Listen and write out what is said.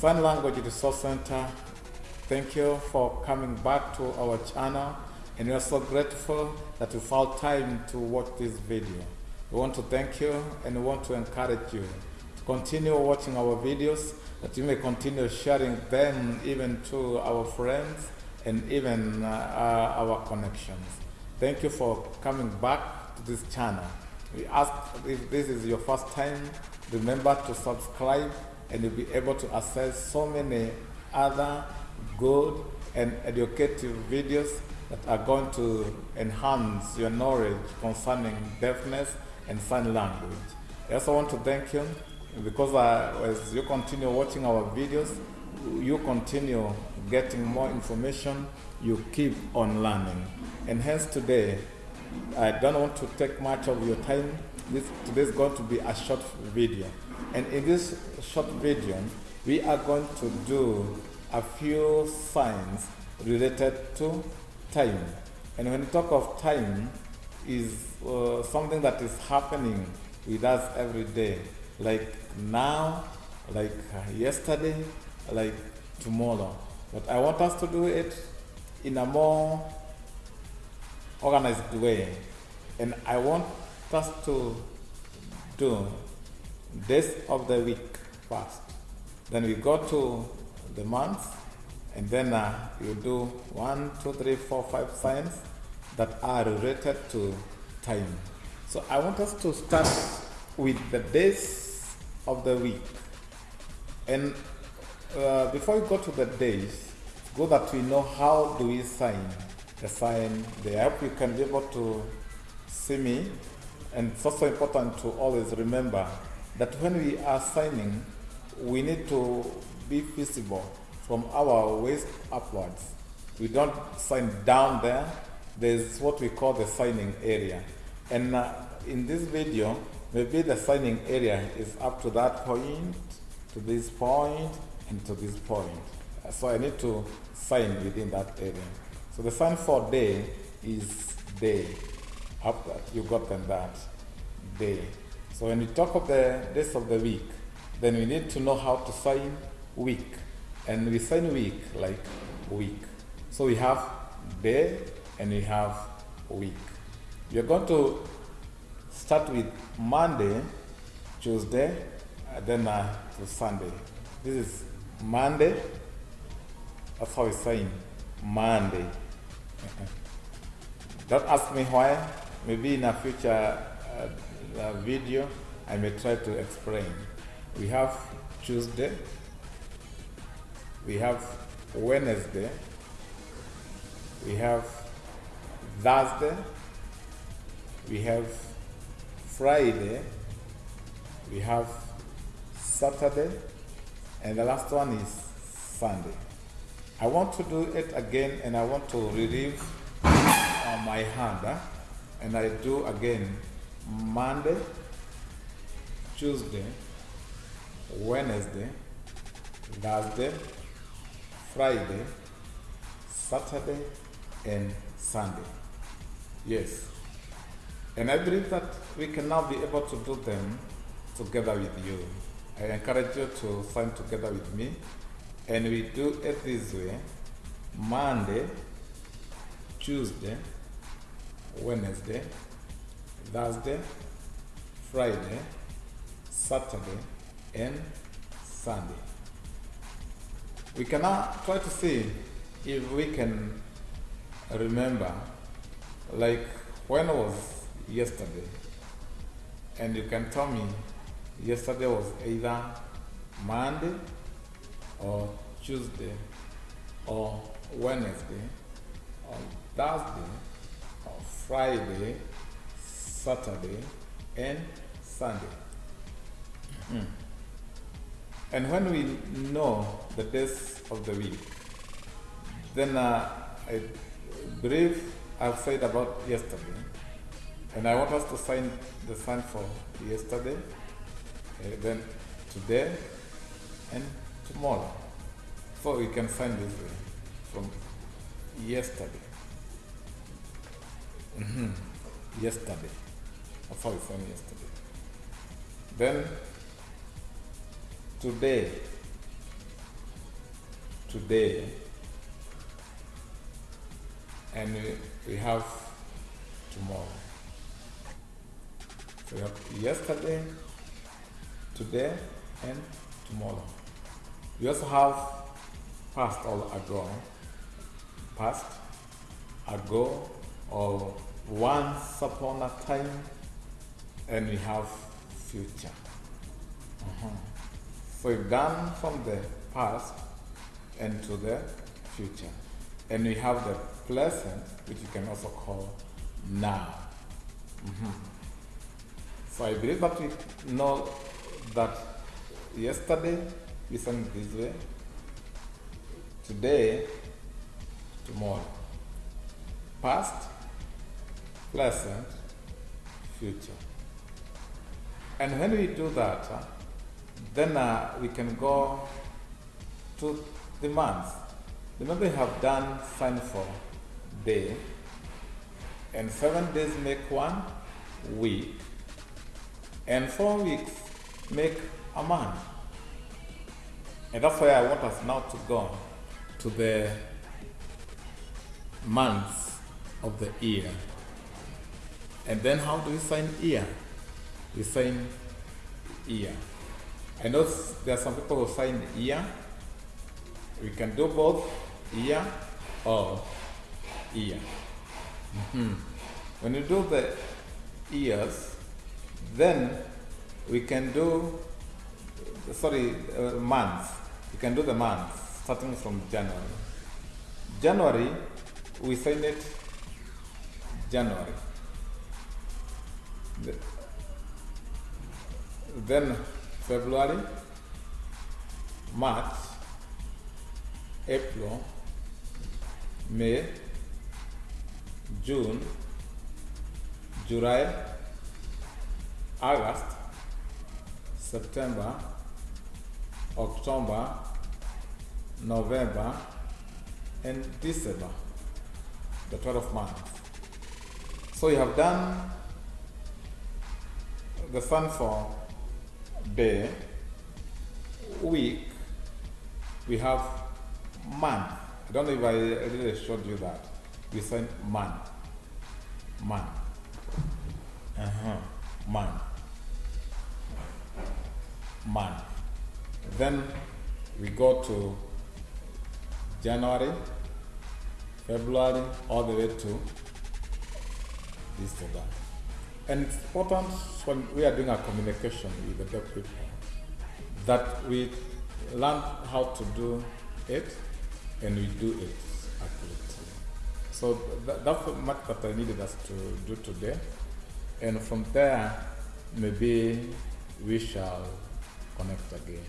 Sign Language Resource Center, thank you for coming back to our channel and we are so grateful that you found time to watch this video. We want to thank you and we want to encourage you to continue watching our videos that you may continue sharing them even to our friends and even uh, our connections. Thank you for coming back to this channel. We ask if this is your first time, remember to subscribe and you'll be able to access so many other good and educative videos that are going to enhance your knowledge concerning deafness and sign language. I also want to thank you because as you continue watching our videos, you continue getting more information, you keep on learning. And hence today, I don't want to take much of your time. This, today is going to be a short video. And in this short video, we are going to do a few signs related to time. And when we talk of time, is uh, something that is happening with us every day, like now, like yesterday, like tomorrow. But I want us to do it in a more organized way. And I want us to do days of the week first. Then we go to the months, and then uh, you do one, two, three, four, five signs that are related to time. So I want us to start with the days of the week. And uh, before we go to the days, go that we know how do we sign the sign. The app you can be able to see me. And it's also important to always remember that when we are signing, we need to be visible from our waist upwards. We don't sign down there. There's what we call the signing area. And uh, in this video, maybe the signing area is up to that point, to this point, and to this point. So I need to sign within that area. So the sign for day is day. Up you got them that day. So when we talk of the days of the week, then we need to know how to sign week. And we sign week like week. So we have day and we have week. We are going to start with Monday, Tuesday, then uh, to Sunday. This is Monday. That's how we sign Monday. Don't ask me why. Maybe in a future uh, uh, video, I may try to explain. We have Tuesday, we have Wednesday, we have Thursday, we have Friday, we have Saturday, and the last one is Sunday. I want to do it again and I want to relieve uh, my hand. Huh? And I do again Monday, Tuesday, Wednesday, Thursday, Friday, Saturday, and Sunday. Yes. And I believe that we can now be able to do them together with you. I encourage you to sign together with me. And we do it this way Monday, Tuesday, Wednesday, Thursday, Friday, Saturday, and Sunday. We can now try to see if we can remember, like when was yesterday? And you can tell me yesterday was either Monday or Tuesday or Wednesday or Thursday or Friday, Saturday, and Sunday. Mm. And when we know the days of the week, then uh, I believe I've said about yesterday, and I want us to sign the sign for yesterday, uh, then today, and tomorrow. So we can sign this way from yesterday. Mm -hmm. Yesterday. How we sign yesterday. Then today. today, and we, have tomorrow. We have yesterday, today, and tomorrow. We also have past or ago, past, ago, or once upon a time, and we have future. Uh-huh. So we've gone from the past and to the future. And we have the present, which you can also call now. Mhm. So I believe that we know that yesterday we sang this way, today, tomorrow. Past, present, future. And when we do that, uh, then uh, we can go to the month. Remember, we have done sign for day, and seven days make one week, and four weeks make a month. And that's why I want us now to go to the months of the year. And then how do we sign year? We sign year. I know there are some people who sign year. We can do both year or year. Mhm. When you do the years, then we can do, sorry, uh, months. We can do the months starting from January. January, we sign it January. The- then February, March, April, May, June, July, August, September, October, November, and December, the 12 months. So you have done the sun for day, week, we have month. I don't know if I really showed you that. We said month. Month. Uh-huh. Month. Month. Then we go to January, February, all the way to December. And it's important when we are doing a communication with the deaf people that we learn how to do it and we do it accurately. So th- that's much that I needed us to do today. And from there, maybe we shall connect again.